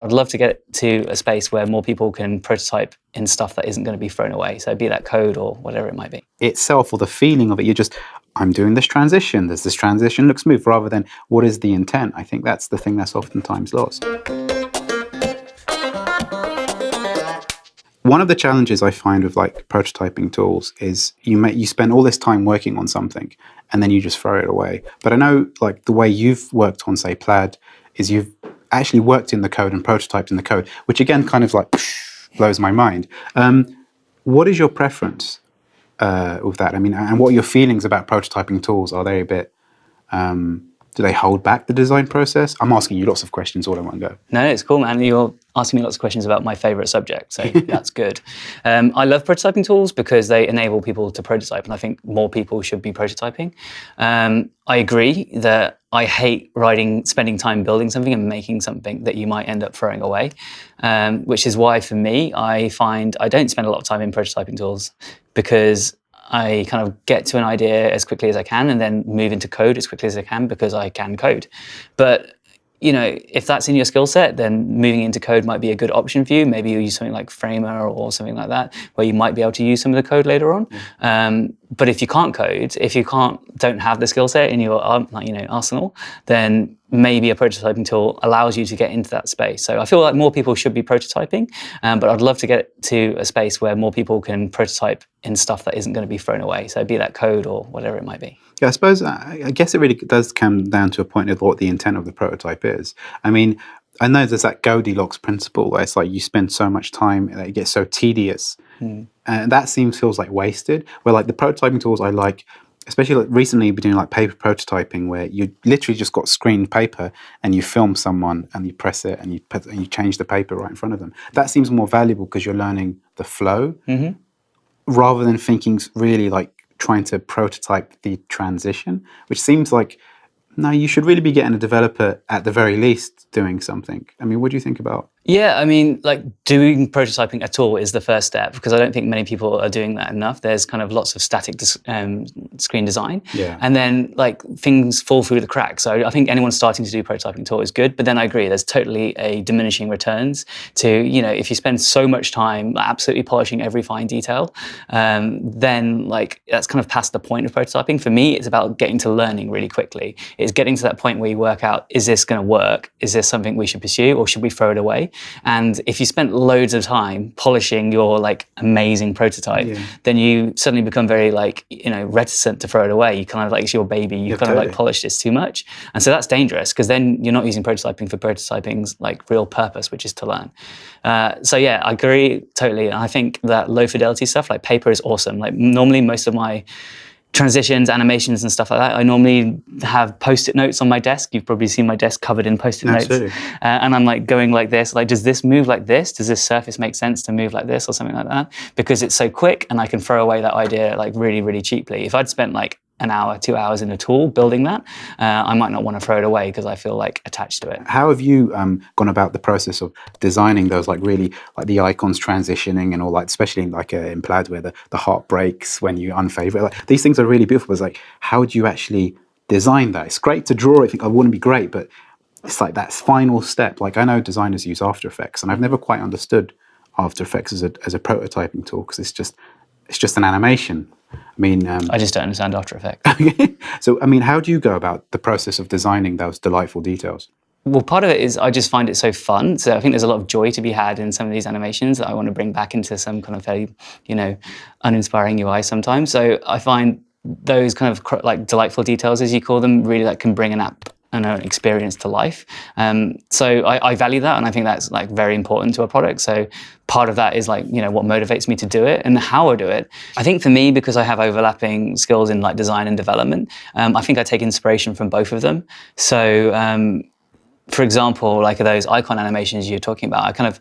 I'd love to get to a space where more people can prototype in stuff that isn't going to be thrown away. So be that code or whatever it might be. Itself or the feeling of it, you're just, I'm doing this transition. there's this transition looks smooth? Rather than what is the intent? I think that's the thing that's oftentimes lost. One of the challenges I find with like prototyping tools is you make you spend all this time working on something and then you just throw it away. But I know like the way you've worked on say Plaid is you've actually worked in the code and prototyped in the code, which again kind of like blows my mind. Um, what is your preference uh, with that? I mean, and what are your feelings about prototyping tools? Are they a bit, um, do they hold back the design process? I'm asking you lots of questions all in one go. No, it's cool, man. You're asking me lots of questions about my favorite subject, so that's good. Um, I love prototyping tools because they enable people to prototype, and I think more people should be prototyping. Um, I agree that I hate writing, spending time building something and making something that you might end up throwing away, um, which is why for me, I find I don't spend a lot of time in prototyping tools because I kind of get to an idea as quickly as I can and then move into code as quickly as I can because I can code. But you know, if that's in your skill set, then moving into code might be a good option for you. Maybe you use something like Framer or something like that, where you might be able to use some of the code later on. Mm. Um, but if you can't code, if you can't, don't have the skill set in your, um, you know, arsenal, then maybe a prototyping tool allows you to get into that space. So I feel like more people should be prototyping, um, but I'd love to get to a space where more people can prototype in stuff that isn't going to be thrown away. So be that code or whatever it might be. Yeah, I suppose, I guess it really does come down to a point of what the intent of the prototype is. I mean, I know there's that Goldilocks principle where it's like you spend so much time it gets so tedious. Mm. And that seems feels like wasted. Where like the prototyping tools I like especially like recently been doing like paper prototyping where you literally just got screened paper and you film someone and you press it and you put, and you change the paper right in front of them. That seems more valuable because you're learning the flow mm -hmm. rather than thinking really like trying to prototype the transition, which seems like no, you should really be getting a developer at the very least doing something. I mean, what do you think about yeah, I mean, like doing prototyping at all is the first step because I don't think many people are doing that enough. There's kind of lots of static um, screen design. Yeah. And then like things fall through the cracks. So I think anyone starting to do prototyping at all is good. But then I agree, there's totally a diminishing returns to, you know, if you spend so much time absolutely polishing every fine detail, um, then like that's kind of past the point of prototyping. For me, it's about getting to learning really quickly. It's getting to that point where you work out, is this going to work? Is this something we should pursue or should we throw it away? And if you spent loads of time polishing your like amazing prototype, yeah. then you suddenly become very like, you know, reticent to throw it away. You kind of like, it's your baby. You yeah, kind totally. of like polish this too much. And so that's dangerous because then you're not using prototyping for prototyping's like real purpose, which is to learn. Uh, so yeah, I agree totally. And I think that low fidelity stuff like paper is awesome. Like normally most of my transitions, animations and stuff like that. I normally have post-it notes on my desk. You've probably seen my desk covered in post-it notes. Uh, and I'm like going like this, like, does this move like this? Does this surface make sense to move like this or something like that? Because it's so quick and I can throw away that idea like really, really cheaply. If I'd spent like an hour, two hours in a tool building that, uh, I might not want to throw it away because I feel like attached to it. How have you um, gone about the process of designing those like really like the icons transitioning and all that, especially in, like uh, in Plaid where the, the heart breaks when you unfavorite. Like, these things are really beautiful. It's like, how do you actually design that? It's great to draw. I think I wouldn't be great, but it's like that final step. Like I know designers use After Effects and I've never quite understood After Effects as a, as a prototyping tool because it's just, it's just an animation I mean, um, I just don't understand After Effects. so, I mean, how do you go about the process of designing those delightful details? Well, part of it is I just find it so fun. So I think there's a lot of joy to be had in some of these animations that I want to bring back into some kind of fairly, you know, uninspiring UI sometimes. So I find those kind of like delightful details, as you call them, really that can bring an app and an experience to life. Um, so I, I, value that, and I think that's like very important to a product. So part of that is like you know what motivates me to do it and how I do it. I think for me, because I have overlapping skills in like design and development, um, I think I take inspiration from both of them. So um, for example, like those icon animations you're talking about, I kind of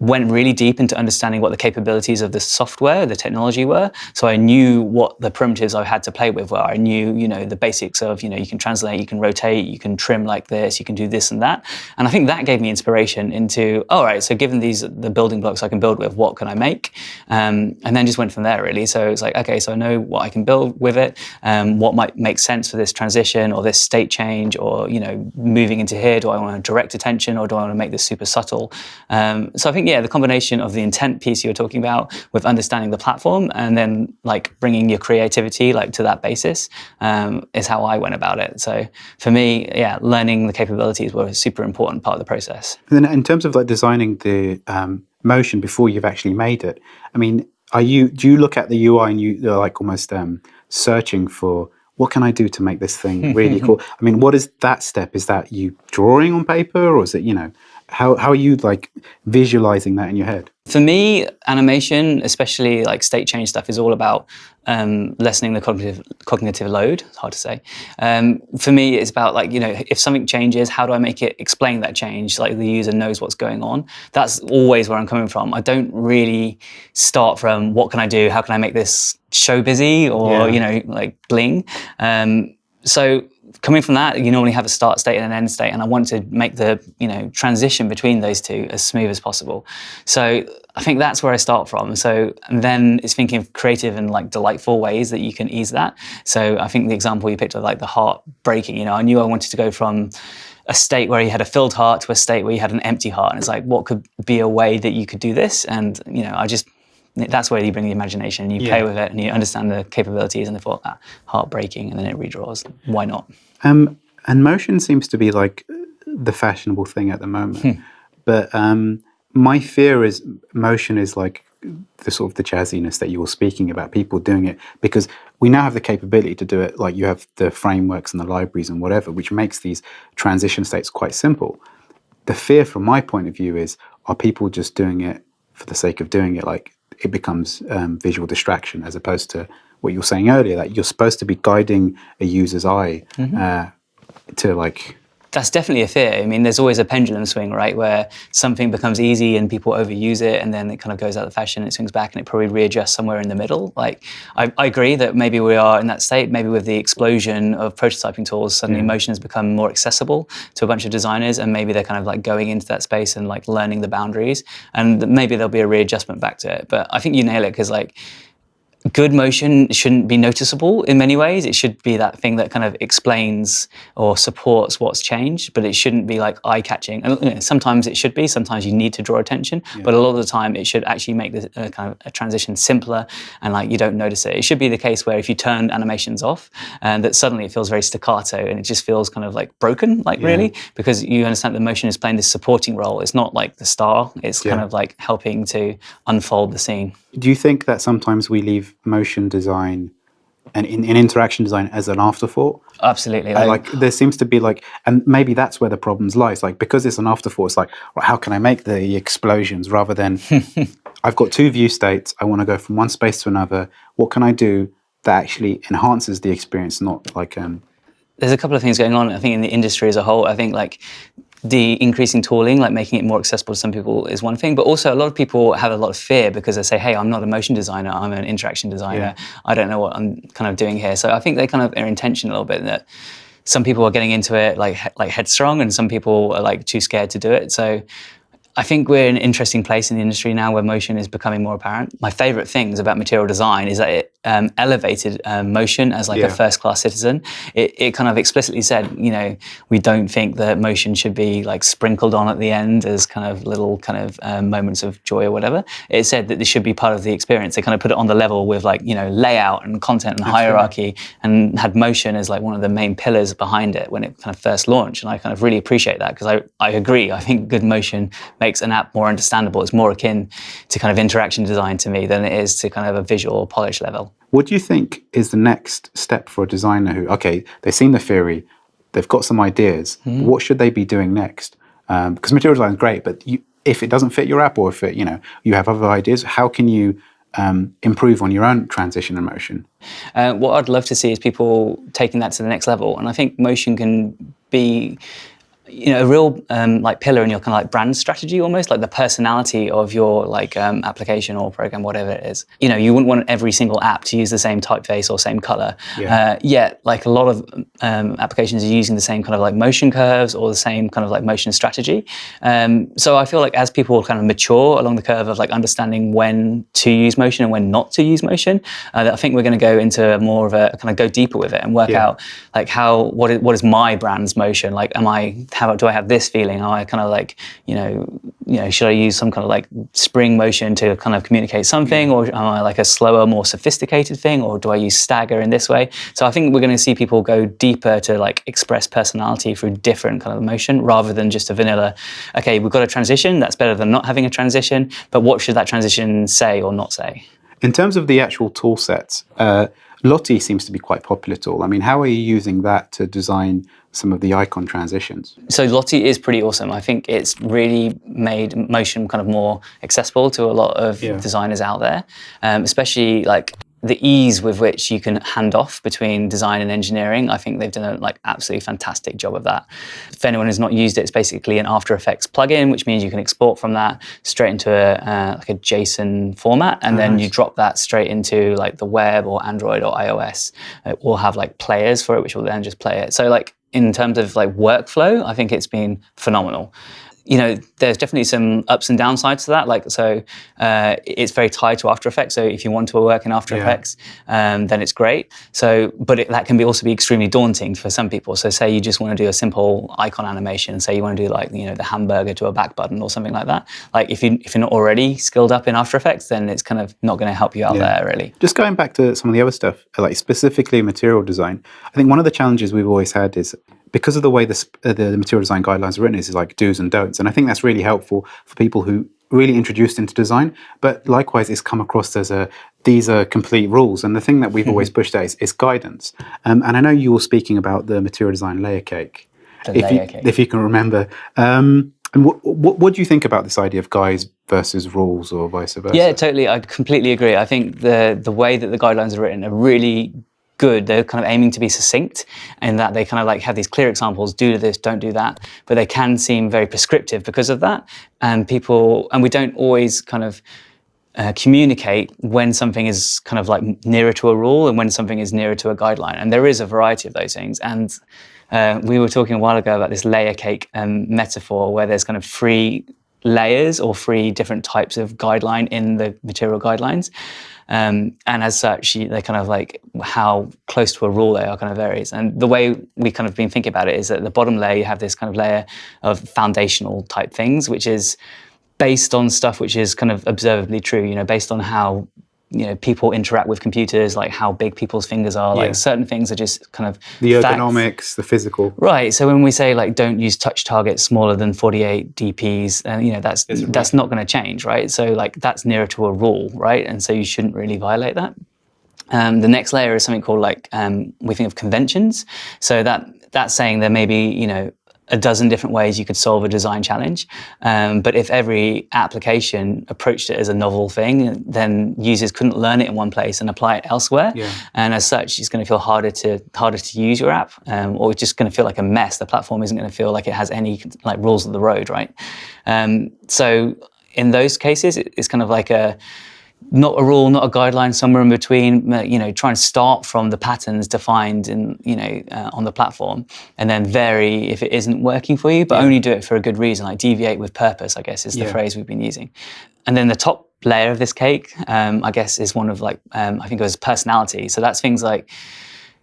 went really deep into understanding what the capabilities of the software, the technology were. So I knew what the primitives I had to play with were. I knew, you know, the basics of, you know, you can translate, you can rotate, you can trim like this, you can do this and that. And I think that gave me inspiration into, all right, so given these, the building blocks I can build with, what can I make? Um, and then just went from there really. So it's like, okay, so I know what I can build with it, um, what might make sense for this transition or this state change or, you know, moving into here, do I want want to direct attention or do I want to make this super subtle? Um, so I think, yeah, the combination of the intent piece you're talking about with understanding the platform and then like bringing your creativity like to that basis um, is how I went about it. So for me, yeah, learning the capabilities were a super important part of the process. And then in terms of like designing the um, motion before you've actually made it, I mean, are you do you look at the UI and you are like almost um, searching for what can I do to make this thing really cool? I mean, what is that step? Is that you drawing on paper or is it, you know, how, how are you like visualizing that in your head? For me, animation, especially like state change stuff, is all about um, lessening the cognitive cognitive load. It's hard to say. Um, for me, it's about like you know, if something changes, how do I make it explain that change? Like the user knows what's going on. That's always where I'm coming from. I don't really start from what can I do? How can I make this show busy or yeah. you know like bling? Um, so coming from that, you normally have a start state and an end state, and I want to make the you know transition between those two as smooth as possible. So I think that's where I start from. So then it's thinking of creative and like delightful ways that you can ease that. So I think the example you picked of like the heart breaking, you know, I knew I wanted to go from a state where you had a filled heart to a state where you had an empty heart, and it's like what could be a way that you could do this? And you know, I just that's where you bring the imagination and you yeah. play with it and you understand the capabilities and the thought that heartbreaking and then it redraws. Why not? Um, and motion seems to be like the fashionable thing at the moment. Hmm. But um, my fear is motion is like the sort of the jazziness that you were speaking about, people doing it because we now have the capability to do it. Like you have the frameworks and the libraries and whatever, which makes these transition states quite simple. The fear from my point of view is, are people just doing it for the sake of doing it? Like it becomes um, visual distraction as opposed to what you were saying earlier that you're supposed to be guiding a user's eye mm -hmm. uh, to like that's definitely a fear. I mean, there's always a pendulum swing, right, where something becomes easy and people overuse it, and then it kind of goes out of fashion, and it swings back, and it probably readjusts somewhere in the middle. Like, I, I agree that maybe we are in that state. Maybe with the explosion of prototyping tools, suddenly yeah. motion has become more accessible to a bunch of designers, and maybe they're kind of like going into that space and like learning the boundaries, and maybe there'll be a readjustment back to it. But I think you nail it because like good motion shouldn't be noticeable in many ways. It should be that thing that kind of explains or supports what's changed, but it shouldn't be like eye-catching. And you know, sometimes it should be. Sometimes you need to draw attention, yeah. but a lot of the time it should actually make the uh, kind of a transition simpler and like you don't notice it. It should be the case where if you turn animations off, and uh, that suddenly it feels very staccato and it just feels kind of like broken, like yeah. really, because you understand the motion is playing this supporting role. It's not like the star. It's yeah. kind of like helping to unfold the scene. Do you think that sometimes we leave motion design and in, in interaction design as an afterthought? Absolutely. Like, like, there seems to be like, and maybe that's where the problems lies. Like because it's an afterthought, it's like, well, how can I make the explosions rather than I've got two view states. I want to go from one space to another. What can I do that actually enhances the experience, not like um, there's a couple of things going on, I think, in the industry as a whole. I think like the increasing tooling, like making it more accessible to some people is one thing, but also a lot of people have a lot of fear because they say, hey, I'm not a motion designer, I'm an interaction designer. Yeah. I don't know what I'm kind of doing here. So I think they kind of are intention a little bit that some people are getting into it like like headstrong and some people are like too scared to do it. So I think we're in an interesting place in the industry now where motion is becoming more apparent. My favorite things about material design is that it um, elevated um, motion as like yeah. a first-class citizen. It, it, kind of explicitly said, you know, we don't think that motion should be like sprinkled on at the end as kind of little kind of um, moments of joy or whatever. It said that this should be part of the experience. They kind of put it on the level with like, you know, layout and content and That's hierarchy and had motion as like one of the main pillars behind it when it kind of first launched. And I kind of really appreciate that because I, I agree. I think good motion makes makes an app more understandable. It's more akin to kind of interaction design to me than it is to kind of a visual polish level. What do you think is the next step for a designer who, okay, they've seen the theory, they've got some ideas, mm. what should they be doing next? Um, because material design is great, but you, if it doesn't fit your app or if it, you know, you have other ideas, how can you um, improve on your own transition and motion? Uh, what I'd love to see is people taking that to the next level. And I think motion can be you know, a real um, like pillar in your kind of like brand strategy almost, like the personality of your like um, application or program, whatever it is. You know, you wouldn't want every single app to use the same typeface or same color. Yeah. Uh, yet, like a lot of um, applications are using the same kind of like motion curves or the same kind of like motion strategy. Um, so I feel like as people kind of mature along the curve of like understanding when to use motion and when not to use motion, uh, I think we're going to go into more of a kind of go deeper with it and work yeah. out like how what is, what is my brand's motion? Like, am I how do I have this feeling? Am I kind of like, you know, you know, should I use some kind of like spring motion to kind of communicate something, or am I like a slower, more sophisticated thing, or do I use stagger in this way? So I think we're going to see people go deeper to like express personality through different kind of motion rather than just a vanilla. Okay, we've got a transition. That's better than not having a transition. But what should that transition say or not say? In terms of the actual tool sets, uh, Lottie seems to be quite popular tool. I mean, how are you using that to design some of the icon transitions? So Lottie is pretty awesome. I think it's really made motion kind of more accessible to a lot of yeah. designers out there, um, especially like the ease with which you can hand off between design and engineering, I think they've done a like absolutely fantastic job of that. If anyone has not used it, it's basically an After Effects plugin, which means you can export from that straight into a uh, like a JSON format, and then you drop that straight into like the web or Android or iOS. It will have like players for it, which will then just play it. So like in terms of like workflow, I think it's been phenomenal you know, there's definitely some ups and downsides to that. Like, so uh, it's very tied to After Effects. So if you want to work in After yeah. Effects, um, then it's great. So, but it, that can be also be extremely daunting for some people. So say you just want to do a simple icon animation. Say you want to do like, you know, the hamburger to a back button or something like that. Like if, you, if you're not already skilled up in After Effects, then it's kind of not going to help you out yeah. there really. Just going back to some of the other stuff, like specifically material design, I think one of the challenges we've always had is because of the way this, uh, the, the material design guidelines are written is, is like do's and don'ts. And I think that's really helpful for people who really introduced into design, but likewise it's come across as a, these are complete rules. And the thing that we've mm-hmm. always pushed out is, is guidance. Um, and I know you were speaking about the material design layer cake. The if, layer you, cake. if you can remember. Um, and what, what, what do you think about this idea of guides versus rules or vice versa? Yeah, totally. I completely agree. I think the the way that the guidelines are written are really good. They're kind of aiming to be succinct in that they kind of like have these clear examples, do this, don't do that. But they can seem very prescriptive because of that. And people, and we don't always kind of uh, communicate when something is kind of like nearer to a rule and when something is nearer to a guideline. And there is a variety of those things. And uh, we were talking a while ago about this layer cake um, metaphor where there's kind of three layers or three different types of guideline in the material guidelines. Um, and as such, they're kind of like how close to a rule they are kind of varies. And the way we kind of been thinking about it is that the bottom layer, you have this kind of layer of foundational type things, which is based on stuff which is kind of observably true, you know, based on how you know people interact with computers like how big people's fingers are yeah. like certain things are just kind of the ergonomics facts. the physical. Right so when we say like don't use touch targets smaller than 48 dps and uh, you know that's that's not going to change right? So like that's nearer to a rule right? And so you shouldn't really violate that. Um, the next layer is something called like um, we think of conventions. So that that's saying there may be you know a dozen different ways you could solve a design challenge. Um, but if every application approached it as a novel thing, then users couldn't learn it in one place and apply it elsewhere. Yeah. And as such, it's going to feel harder to harder to use your app, um, or it's just going to feel like a mess. The platform isn't going to feel like it has any like rules of the road, right? Um, so in those cases, it's kind of like a not a rule, not a guideline, somewhere in between. You know, try and start from the patterns defined in you know uh, on the platform, and then vary if it isn't working for you, but yeah. only do it for a good reason. Like deviate with purpose, I guess is the yeah. phrase we've been using. And then the top layer of this cake, um, I guess, is one of like um, I think it was personality. So that's things like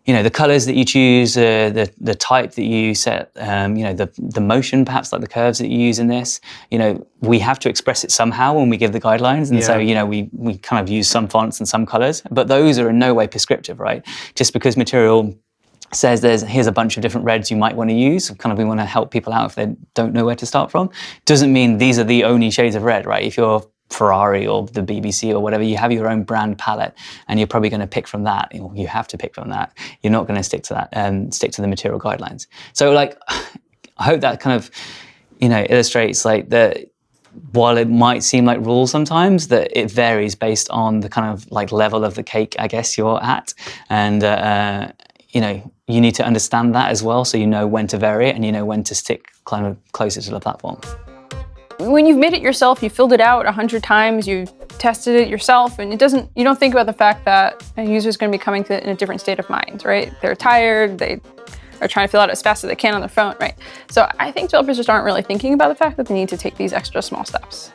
you know, the colors that you choose, uh, the, the type that you set, um, you know, the, the motion, perhaps like the curves that you use in this, you know, we have to express it somehow when we give the guidelines. And yeah. so, you know, we, we kind of use some fonts and some colors, but those are in no way prescriptive, right? Just because material says there's here's a bunch of different reds you might want to use kind of we want to help people out if they don't know where to start from doesn't mean these are the only shades of red right if you're Ferrari or the BBC or whatever, you have your own brand palette, and you're probably going to pick from that. You have to pick from that. You're not going to stick to that and um, stick to the material guidelines. So, like, I hope that kind of, you know, illustrates like that. While it might seem like rules sometimes, that it varies based on the kind of like level of the cake, I guess you're at, and uh, uh you know, you need to understand that as well, so you know when to vary it and you know when to stick kind of closer to the platform. When you've made it yourself, you filled it out a hundred times, you tested it yourself, and it doesn't, you don't think about the fact that a user is going to be coming to it in a different state of mind, right? They're tired, they are trying to fill out as fast as they can on their phone, right? So I think developers just aren't really thinking about the fact that they need to take these extra small steps.